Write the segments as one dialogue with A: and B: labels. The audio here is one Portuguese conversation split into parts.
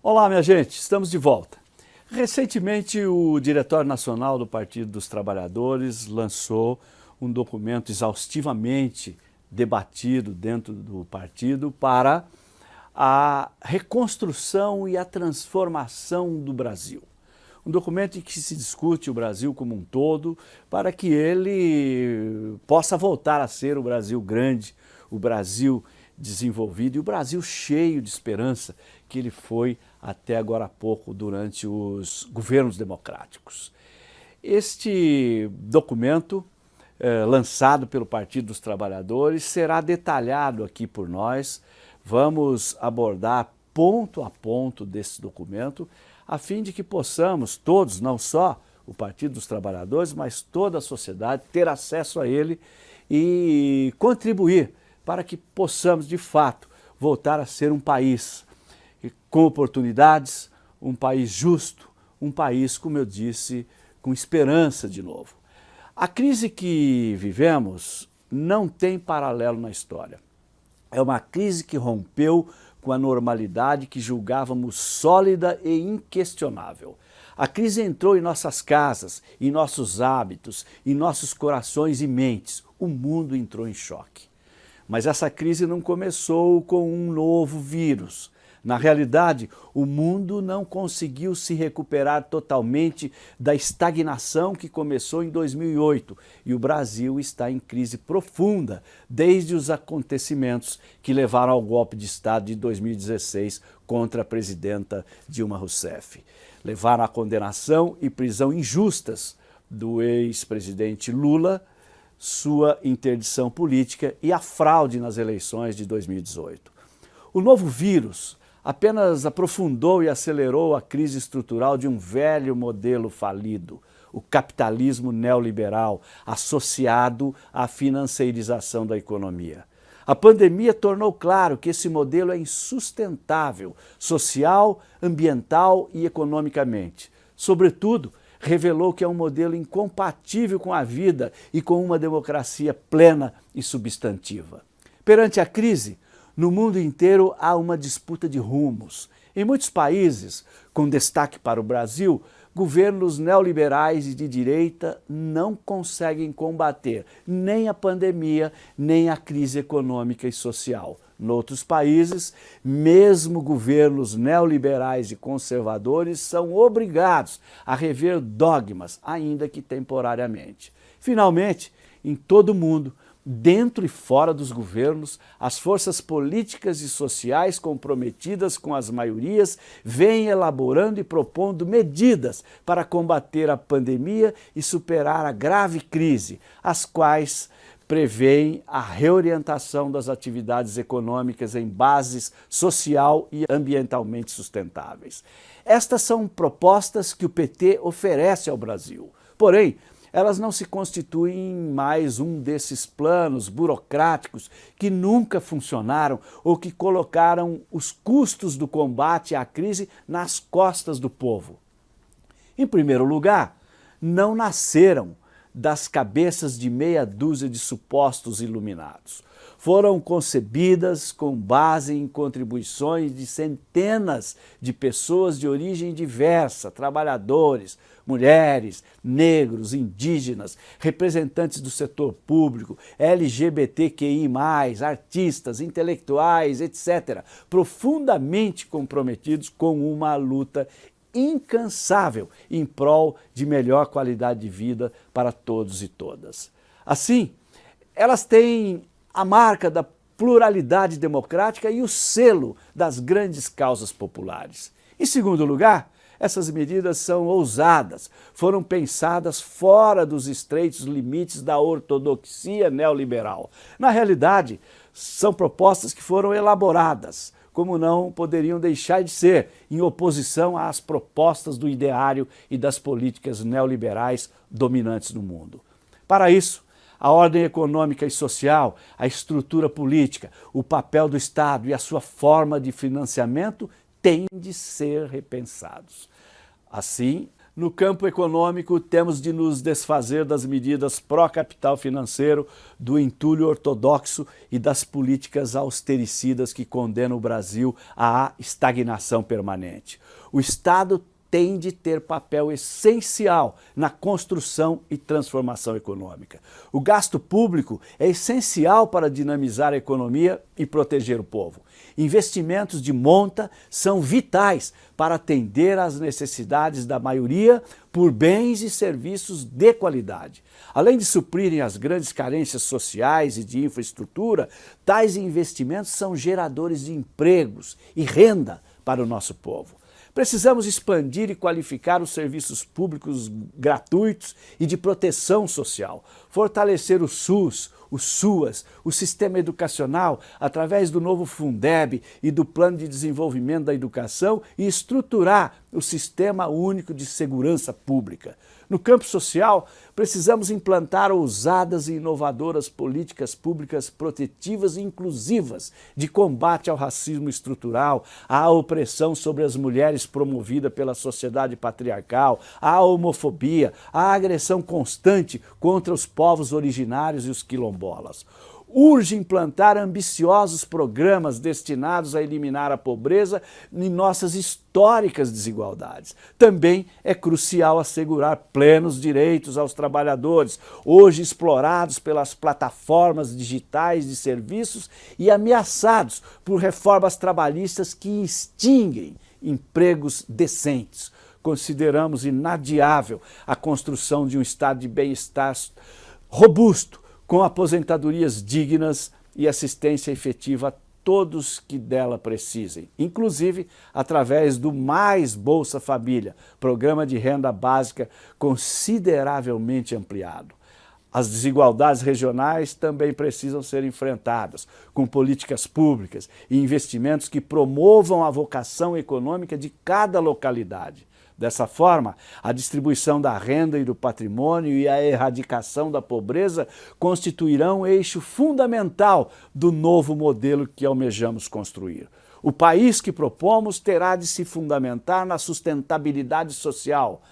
A: Olá, minha gente, estamos de volta. Recentemente, o Diretório Nacional do Partido dos Trabalhadores lançou um documento exaustivamente debatido dentro do partido para a reconstrução e a transformação do Brasil. Um documento em que se discute o Brasil como um todo para que ele possa voltar a ser o Brasil grande, o Brasil desenvolvido e o Brasil cheio de esperança que ele foi até agora há pouco durante os governos democráticos. Este documento, eh, lançado pelo Partido dos Trabalhadores, será detalhado aqui por nós. Vamos abordar ponto a ponto desse documento, a fim de que possamos todos, não só o Partido dos Trabalhadores, mas toda a sociedade, ter acesso a ele e contribuir para que possamos, de fato, voltar a ser um país com oportunidades, um país justo, um país, como eu disse, com esperança de novo. A crise que vivemos não tem paralelo na história. É uma crise que rompeu com a normalidade que julgávamos sólida e inquestionável. A crise entrou em nossas casas, em nossos hábitos, em nossos corações e mentes. O mundo entrou em choque. Mas essa crise não começou com um novo vírus. Na realidade, o mundo não conseguiu se recuperar totalmente da estagnação que começou em 2008 e o Brasil está em crise profunda desde os acontecimentos que levaram ao golpe de Estado de 2016 contra a presidenta Dilma Rousseff. Levaram à condenação e prisão injustas do ex-presidente Lula, sua interdição política e a fraude nas eleições de 2018. O novo vírus apenas aprofundou e acelerou a crise estrutural de um velho modelo falido, o capitalismo neoliberal associado à financeirização da economia. A pandemia tornou claro que esse modelo é insustentável, social, ambiental e economicamente. Sobretudo, revelou que é um modelo incompatível com a vida e com uma democracia plena e substantiva. Perante a crise, no mundo inteiro há uma disputa de rumos. Em muitos países, com destaque para o Brasil, governos neoliberais e de direita não conseguem combater nem a pandemia, nem a crise econômica e social. Noutros países, mesmo governos neoliberais e conservadores são obrigados a rever dogmas, ainda que temporariamente. Finalmente, em todo o mundo, dentro e fora dos governos, as forças políticas e sociais comprometidas com as maiorias vêm elaborando e propondo medidas para combater a pandemia e superar a grave crise, as quais prevêem a reorientação das atividades econômicas em bases social e ambientalmente sustentáveis. Estas são propostas que o PT oferece ao Brasil. Porém, elas não se constituem mais um desses planos burocráticos que nunca funcionaram ou que colocaram os custos do combate à crise nas costas do povo. Em primeiro lugar, não nasceram das cabeças de meia dúzia de supostos iluminados. Foram concebidas com base em contribuições de centenas de pessoas de origem diversa, trabalhadores, mulheres, negros, indígenas, representantes do setor público, LGBTQI+, artistas, intelectuais, etc., profundamente comprometidos com uma luta incansável em prol de melhor qualidade de vida para todos e todas. Assim, elas têm a marca da pluralidade democrática e o selo das grandes causas populares. Em segundo lugar, essas medidas são ousadas, foram pensadas fora dos estreitos limites da ortodoxia neoliberal. Na realidade, são propostas que foram elaboradas, como não poderiam deixar de ser, em oposição às propostas do ideário e das políticas neoliberais dominantes no mundo. Para isso, a ordem econômica e social, a estrutura política, o papel do Estado e a sua forma de financiamento têm de ser repensados. Assim, No campo econômico, temos de nos desfazer das medidas pró-capital financeiro, do entulho ortodoxo e das políticas austericidas que condenam o Brasil à estagnação permanente. O Estado tem de ter papel essencial na construção e transformação econômica. O gasto público é essencial para dinamizar a economia e proteger o povo. Investimentos de monta são vitais para atender às necessidades da maioria por bens e serviços de qualidade. Além de suprirem as grandes carências sociais e de infraestrutura, tais investimentos são geradores de empregos e renda para o nosso povo. Precisamos expandir e qualificar os serviços públicos gratuitos e de proteção social, fortalecer o SUS, o SUAS, o sistema educacional, através do novo Fundeb e do Plano de Desenvolvimento da Educação e estruturar o Sistema Único de Segurança Pública. No campo social, precisamos implantar ousadas e inovadoras políticas públicas protetivas e inclusivas de combate ao racismo estrutural, à opressão sobre as mulheres promovida pela sociedade patriarcal, à homofobia, à agressão constante contra os povos originários e os quilombolas urge implantar ambiciosos programas destinados a eliminar a pobreza e nossas históricas desigualdades. Também é crucial assegurar plenos direitos aos trabalhadores, hoje explorados pelas plataformas digitais de serviços e ameaçados por reformas trabalhistas que extinguem empregos decentes. Consideramos inadiável a construção de um estado de bem-estar robusto, com aposentadorias dignas e assistência efetiva a todos que dela precisem, inclusive através do Mais Bolsa Família, programa de renda básica consideravelmente ampliado. As desigualdades regionais também precisam ser enfrentadas, com políticas públicas e investimentos que promovam a vocação econômica de cada localidade. Dessa forma, a distribuição da renda e do patrimônio e a erradicação da pobreza constituirão eixo fundamental do novo modelo que almejamos construir. O país que propomos terá de se fundamentar na sustentabilidade social.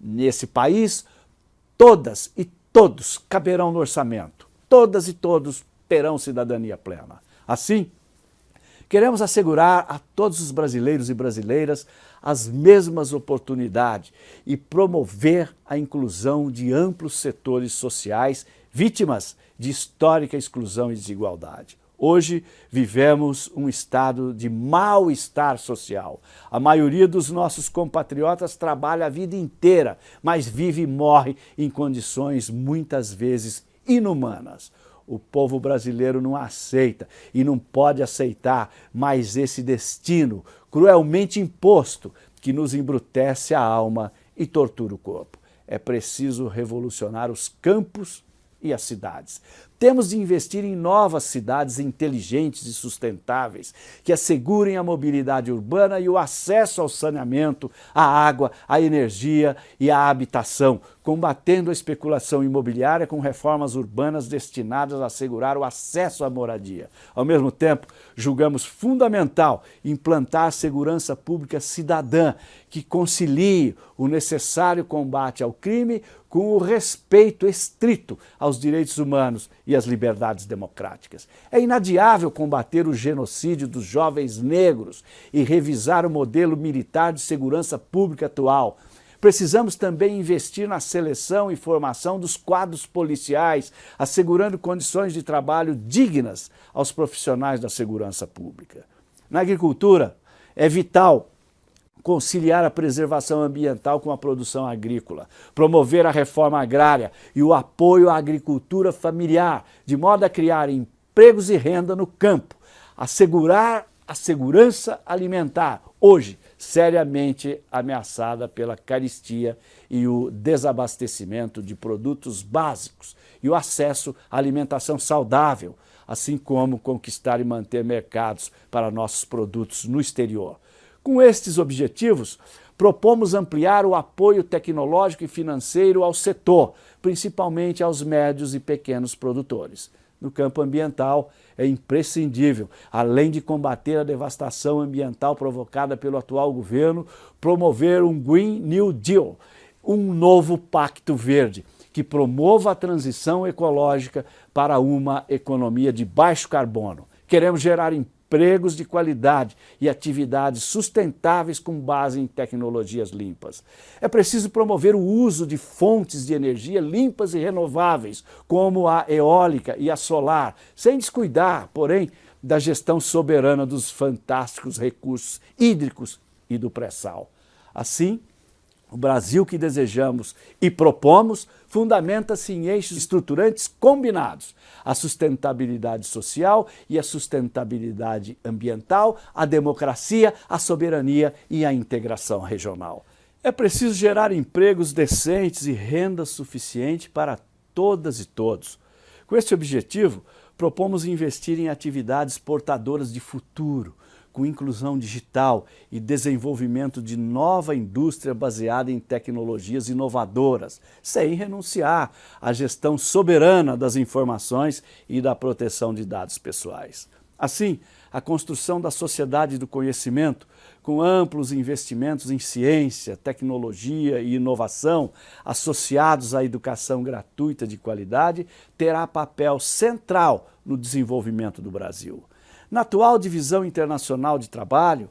A: Nesse país, todas e todos caberão no orçamento. Todas e todos terão cidadania plena. Assim, Queremos assegurar a todos os brasileiros e brasileiras as mesmas oportunidades e promover a inclusão de amplos setores sociais vítimas de histórica exclusão e desigualdade. Hoje vivemos um estado de mal-estar social. A maioria dos nossos compatriotas trabalha a vida inteira, mas vive e morre em condições muitas vezes inumanas o povo brasileiro não aceita e não pode aceitar mais esse destino cruelmente imposto que nos embrutece a alma e tortura o corpo. É preciso revolucionar os campos e as cidades. Temos de investir em novas cidades inteligentes e sustentáveis, que assegurem a mobilidade urbana e o acesso ao saneamento, à água, à energia e à habitação, combatendo a especulação imobiliária com reformas urbanas destinadas a assegurar o acesso à moradia. Ao mesmo tempo, julgamos fundamental implantar segurança pública cidadã, que concilie o necessário combate ao crime com o respeito estrito aos direitos humanos e as liberdades democráticas. É inadiável combater o genocídio dos jovens negros e revisar o modelo militar de segurança pública atual. Precisamos também investir na seleção e formação dos quadros policiais, assegurando condições de trabalho dignas aos profissionais da segurança pública. Na agricultura, é vital conciliar a preservação ambiental com a produção agrícola, promover a reforma agrária e o apoio à agricultura familiar, de modo a criar empregos e renda no campo, assegurar a segurança alimentar, hoje seriamente ameaçada pela caristia e o desabastecimento de produtos básicos e o acesso à alimentação saudável, assim como conquistar e manter mercados para nossos produtos no exterior. Com estes objetivos, propomos ampliar o apoio tecnológico e financeiro ao setor, principalmente aos médios e pequenos produtores. No campo ambiental, é imprescindível, além de combater a devastação ambiental provocada pelo atual governo, promover um Green New Deal, um novo pacto verde que promova a transição ecológica para uma economia de baixo carbono. Queremos gerar empregos de qualidade e atividades sustentáveis com base em tecnologias limpas. É preciso promover o uso de fontes de energia limpas e renováveis, como a eólica e a solar, sem descuidar, porém, da gestão soberana dos fantásticos recursos hídricos e do pré-sal. Assim, o Brasil que desejamos e propomos fundamenta-se em eixos estruturantes combinados, a sustentabilidade social e a sustentabilidade ambiental, a democracia, a soberania e a integração regional. É preciso gerar empregos decentes e renda suficiente para todas e todos. Com este objetivo, propomos investir em atividades portadoras de futuro, com inclusão digital e desenvolvimento de nova indústria baseada em tecnologias inovadoras, sem renunciar à gestão soberana das informações e da proteção de dados pessoais. Assim, a construção da sociedade do conhecimento, com amplos investimentos em ciência, tecnologia e inovação, associados à educação gratuita de qualidade, terá papel central no desenvolvimento do Brasil. Na atual divisão internacional de trabalho,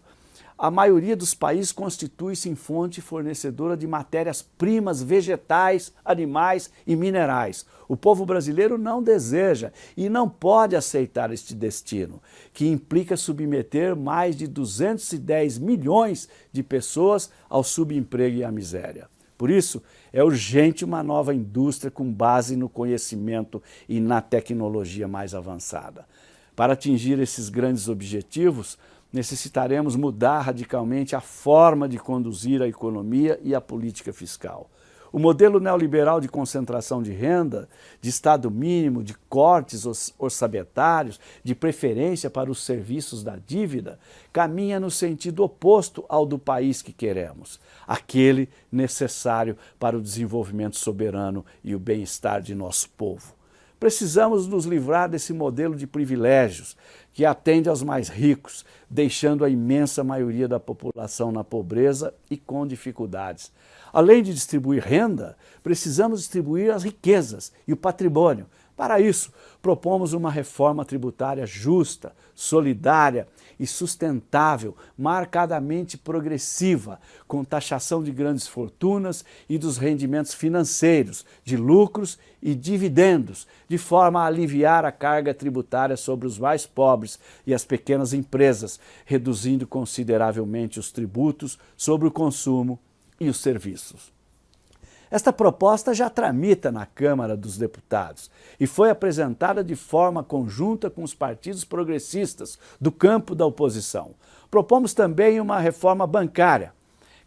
A: a maioria dos países constitui-se em fonte fornecedora de matérias-primas vegetais, animais e minerais. O povo brasileiro não deseja e não pode aceitar este destino, que implica submeter mais de 210 milhões de pessoas ao subemprego e à miséria. Por isso, é urgente uma nova indústria com base no conhecimento e na tecnologia mais avançada. Para atingir esses grandes objetivos, necessitaremos mudar radicalmente a forma de conduzir a economia e a política fiscal. O modelo neoliberal de concentração de renda, de Estado mínimo, de cortes orçamentários, de preferência para os serviços da dívida, caminha no sentido oposto ao do país que queremos, aquele necessário para o desenvolvimento soberano e o bem-estar de nosso povo. Precisamos nos livrar desse modelo de privilégios que atende aos mais ricos, deixando a imensa maioria da população na pobreza e com dificuldades. Além de distribuir renda, precisamos distribuir as riquezas e o patrimônio, para isso, propomos uma reforma tributária justa, solidária e sustentável, marcadamente progressiva, com taxação de grandes fortunas e dos rendimentos financeiros, de lucros e dividendos, de forma a aliviar a carga tributária sobre os mais pobres e as pequenas empresas, reduzindo consideravelmente os tributos sobre o consumo e os serviços. Esta proposta já tramita na Câmara dos Deputados e foi apresentada de forma conjunta com os partidos progressistas do campo da oposição. Propomos também uma reforma bancária,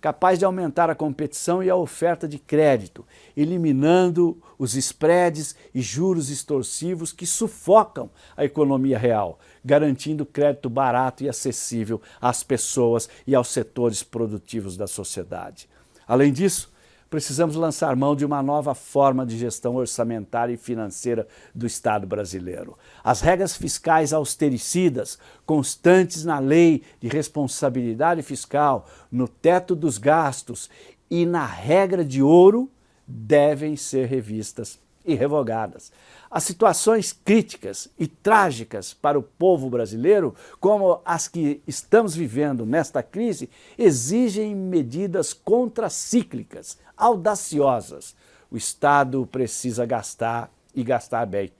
A: capaz de aumentar a competição e a oferta de crédito, eliminando os spreads e juros extorsivos que sufocam a economia real, garantindo crédito barato e acessível às pessoas e aos setores produtivos da sociedade. Além disso, precisamos lançar mão de uma nova forma de gestão orçamentária e financeira do Estado brasileiro. As regras fiscais austericidas, constantes na lei de responsabilidade fiscal, no teto dos gastos e na regra de ouro, devem ser revistas e revogadas. As situações críticas e trágicas para o povo brasileiro, como as que estamos vivendo nesta crise, exigem medidas contracíclicas, audaciosas. O Estado precisa gastar e gastar bem.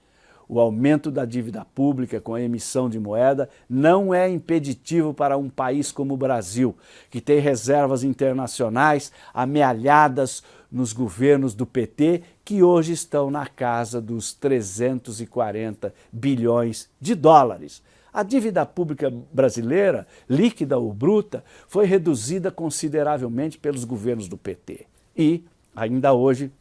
A: O aumento da dívida pública com a emissão de moeda não é impeditivo para um país como o Brasil, que tem reservas internacionais amealhadas nos governos do PT, que hoje estão na casa dos 340 bilhões de dólares. A dívida pública brasileira, líquida ou bruta, foi reduzida consideravelmente pelos governos do PT. E, ainda hoje,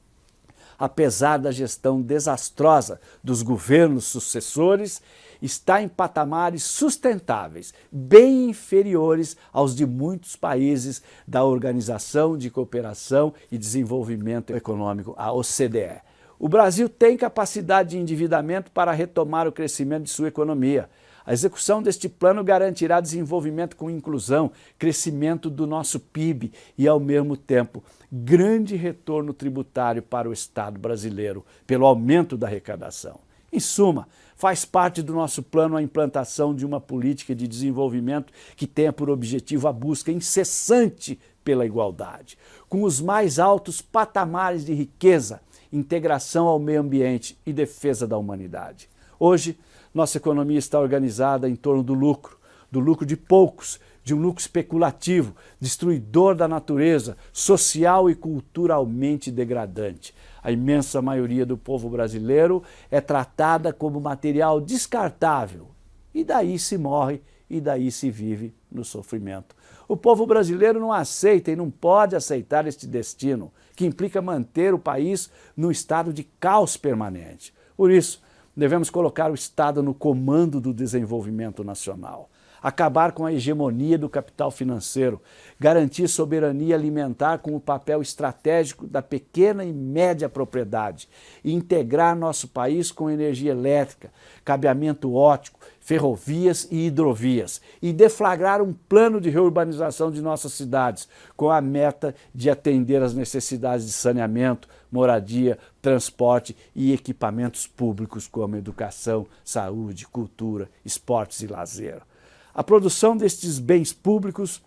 A: apesar da gestão desastrosa dos governos sucessores, está em patamares sustentáveis, bem inferiores aos de muitos países da Organização de Cooperação e Desenvolvimento Econômico, a OCDE. O Brasil tem capacidade de endividamento para retomar o crescimento de sua economia. A execução deste plano garantirá desenvolvimento com inclusão, crescimento do nosso PIB e, ao mesmo tempo, grande retorno tributário para o Estado brasileiro, pelo aumento da arrecadação. Em suma, faz parte do nosso plano a implantação de uma política de desenvolvimento que tenha por objetivo a busca incessante pela igualdade, com os mais altos patamares de riqueza, integração ao meio ambiente e defesa da humanidade. Hoje, nossa economia está organizada em torno do lucro, do lucro de poucos, de um lucro especulativo, destruidor da natureza, social e culturalmente degradante. A imensa maioria do povo brasileiro é tratada como material descartável. E daí se morre e daí se vive no sofrimento. O povo brasileiro não aceita e não pode aceitar este destino, que implica manter o país num estado de caos permanente. Por isso, devemos colocar o Estado no comando do desenvolvimento nacional acabar com a hegemonia do capital financeiro, garantir soberania alimentar com o papel estratégico da pequena e média propriedade integrar nosso país com energia elétrica, cabeamento ótico, ferrovias e hidrovias e deflagrar um plano de reurbanização de nossas cidades com a meta de atender às necessidades de saneamento, moradia, transporte e equipamentos públicos como educação, saúde, cultura, esportes e lazer. A produção destes bens públicos,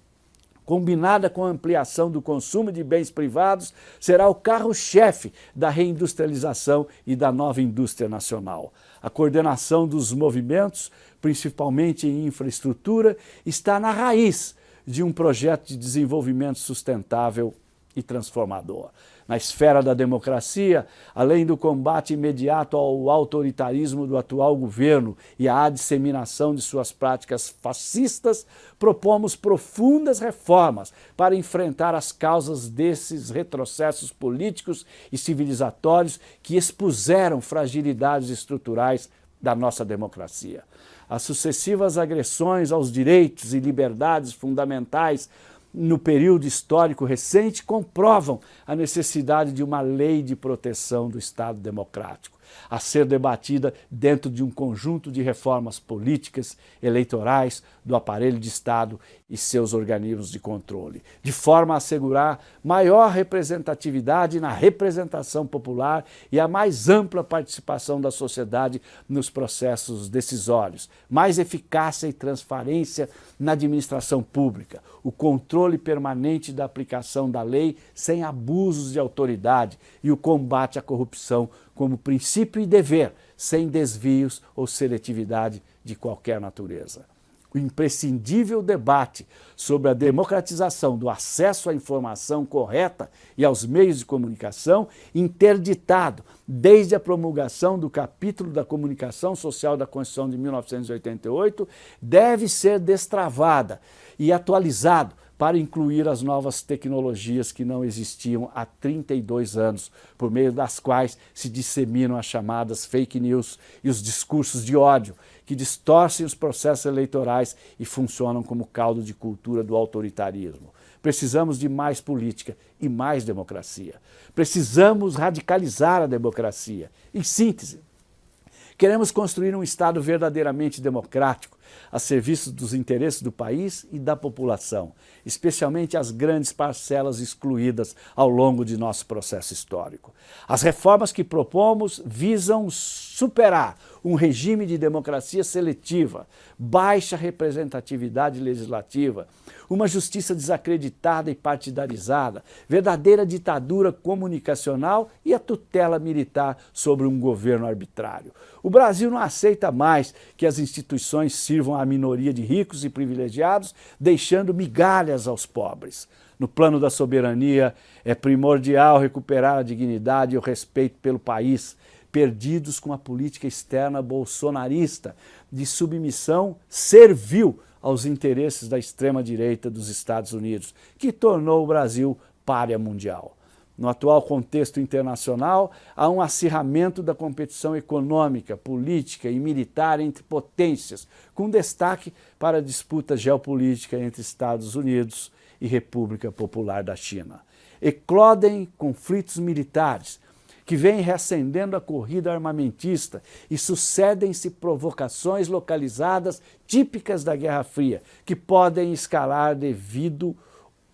A: combinada com a ampliação do consumo de bens privados, será o carro-chefe da reindustrialização e da nova indústria nacional. A coordenação dos movimentos, principalmente em infraestrutura, está na raiz de um projeto de desenvolvimento sustentável e transformador. Na esfera da democracia, além do combate imediato ao autoritarismo do atual governo e à disseminação de suas práticas fascistas, propomos profundas reformas para enfrentar as causas desses retrocessos políticos e civilizatórios que expuseram fragilidades estruturais da nossa democracia. As sucessivas agressões aos direitos e liberdades fundamentais no período histórico recente comprovam a necessidade de uma lei de proteção do Estado democrático a ser debatida dentro de um conjunto de reformas políticas, eleitorais, do aparelho de Estado e seus organismos de controle, de forma a assegurar maior representatividade na representação popular e a mais ampla participação da sociedade nos processos decisórios, mais eficácia e transparência na administração pública, o controle permanente da aplicação da lei sem abusos de autoridade e o combate à corrupção como princípio e dever, sem desvios ou seletividade de qualquer natureza. O imprescindível debate sobre a democratização do acesso à informação correta e aos meios de comunicação, interditado desde a promulgação do capítulo da comunicação social da Constituição de 1988, deve ser destravada e atualizado para incluir as novas tecnologias que não existiam há 32 anos, por meio das quais se disseminam as chamadas fake news e os discursos de ódio, que distorcem os processos eleitorais e funcionam como caldo de cultura do autoritarismo. Precisamos de mais política e mais democracia. Precisamos radicalizar a democracia. Em síntese, queremos construir um Estado verdadeiramente democrático, a serviço dos interesses do país e da população, especialmente as grandes parcelas excluídas ao longo de nosso processo histórico. As reformas que propomos visam superar um regime de democracia seletiva, baixa representatividade legislativa, uma justiça desacreditada e partidarizada, verdadeira ditadura comunicacional e a tutela militar sobre um governo arbitrário. O Brasil não aceita mais que as instituições sirvam à minoria de ricos e privilegiados, deixando migalhas aos pobres. No plano da soberania, é primordial recuperar a dignidade e o respeito pelo país, perdidos com a política externa bolsonarista de submissão servil aos interesses da extrema-direita dos Estados Unidos, que tornou o Brasil párea mundial. No atual contexto internacional, há um acirramento da competição econômica, política e militar entre potências, com destaque para a disputa geopolítica entre Estados Unidos e República Popular da China. Eclodem conflitos militares, que vem reacendendo a corrida armamentista e sucedem-se provocações localizadas típicas da Guerra Fria, que podem escalar devido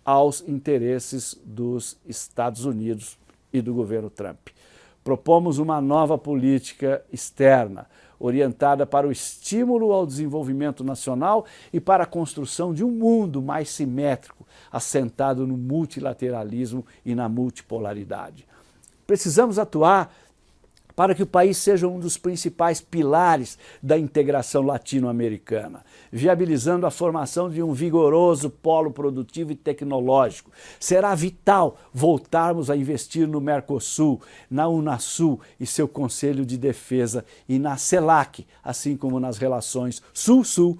A: aos interesses dos Estados Unidos e do governo Trump. Propomos uma nova política externa, orientada para o estímulo ao desenvolvimento nacional e para a construção de um mundo mais simétrico, assentado no multilateralismo e na multipolaridade. Precisamos atuar para que o país seja um dos principais pilares da integração latino-americana, viabilizando a formação de um vigoroso polo produtivo e tecnológico. Será vital voltarmos a investir no Mercosul, na Unasul e seu Conselho de Defesa e na CELAC, assim como nas relações Sul-Sul,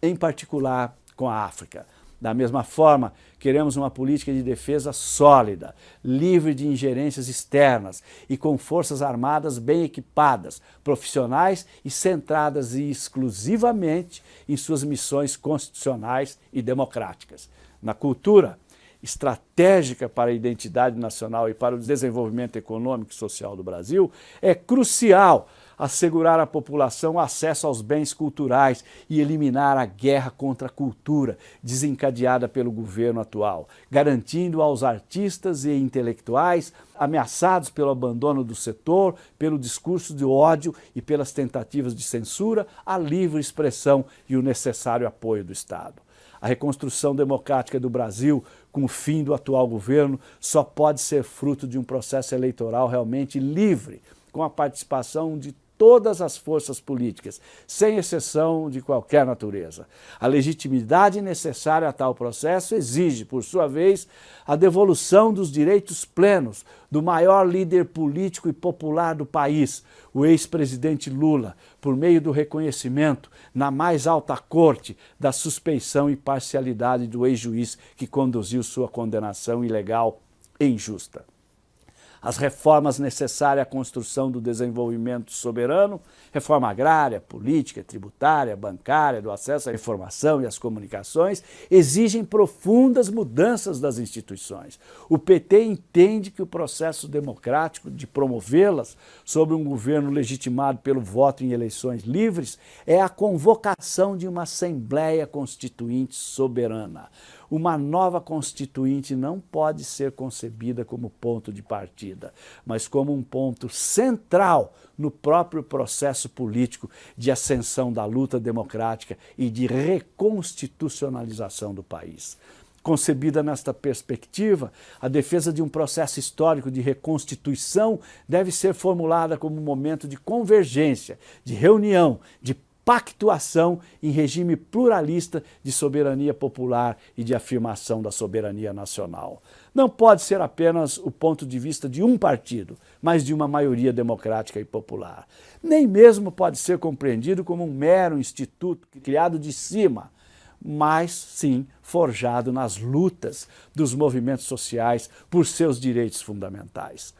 A: em particular com a África. Da mesma forma, queremos uma política de defesa sólida, livre de ingerências externas e com forças armadas bem equipadas, profissionais e centradas exclusivamente em suas missões constitucionais e democráticas. Na cultura, estratégica para a identidade nacional e para o desenvolvimento econômico e social do Brasil, é crucial assegurar à população acesso aos bens culturais e eliminar a guerra contra a cultura desencadeada pelo governo atual, garantindo aos artistas e intelectuais ameaçados pelo abandono do setor, pelo discurso de ódio e pelas tentativas de censura, a livre expressão e o necessário apoio do Estado. A reconstrução democrática do Brasil, com o fim do atual governo, só pode ser fruto de um processo eleitoral realmente livre, com a participação de todas as forças políticas, sem exceção de qualquer natureza. A legitimidade necessária a tal processo exige, por sua vez, a devolução dos direitos plenos do maior líder político e popular do país, o ex-presidente Lula, por meio do reconhecimento na mais alta corte da suspeição e parcialidade do ex-juiz que conduziu sua condenação ilegal e injusta as reformas necessárias à construção do desenvolvimento soberano, reforma agrária, política, tributária, bancária, do acesso à informação e às comunicações, exigem profundas mudanças das instituições. O PT entende que o processo democrático de promovê-las sob um governo legitimado pelo voto em eleições livres é a convocação de uma Assembleia Constituinte soberana. Uma nova Constituinte não pode ser concebida como ponto de partida, mas como um ponto central no próprio processo político de ascensão da luta democrática e de reconstitucionalização do país. Concebida nesta perspectiva, a defesa de um processo histórico de reconstituição deve ser formulada como um momento de convergência, de reunião, de pactuação em regime pluralista de soberania popular e de afirmação da soberania nacional. Não pode ser apenas o ponto de vista de um partido, mas de uma maioria democrática e popular. Nem mesmo pode ser compreendido como um mero instituto criado de cima, mas sim forjado nas lutas dos movimentos sociais por seus direitos fundamentais.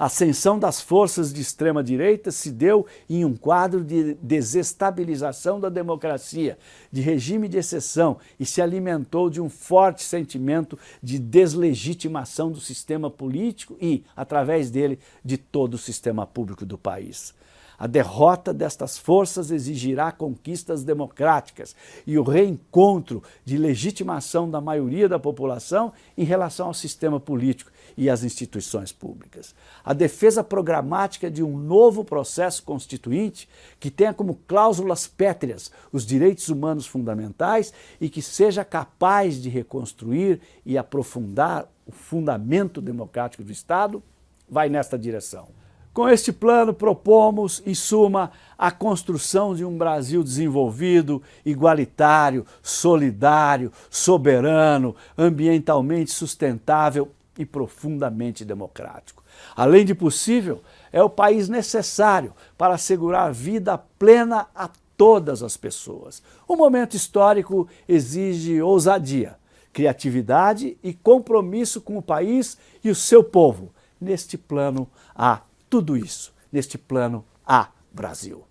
A: A ascensão das forças de extrema-direita se deu em um quadro de desestabilização da democracia, de regime de exceção e se alimentou de um forte sentimento de deslegitimação do sistema político e, através dele, de todo o sistema público do país. A derrota destas forças exigirá conquistas democráticas e o reencontro de legitimação da maioria da população em relação ao sistema político e às instituições públicas. A defesa programática de um novo processo constituinte que tenha como cláusulas pétreas os direitos humanos fundamentais e que seja capaz de reconstruir e aprofundar o fundamento democrático do Estado, vai nesta direção. Com este plano, propomos, em suma, a construção de um Brasil desenvolvido, igualitário, solidário, soberano, ambientalmente sustentável e profundamente democrático. Além de possível, é o país necessário para assegurar vida plena a todas as pessoas. O momento histórico exige ousadia, criatividade e compromisso com o país e o seu povo. Neste plano, há tudo isso neste plano A Brasil.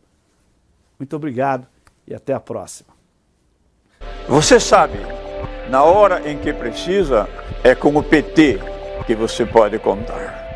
A: Muito obrigado e até a próxima.
B: Você sabe, na hora em que precisa, é com o PT que você pode contar.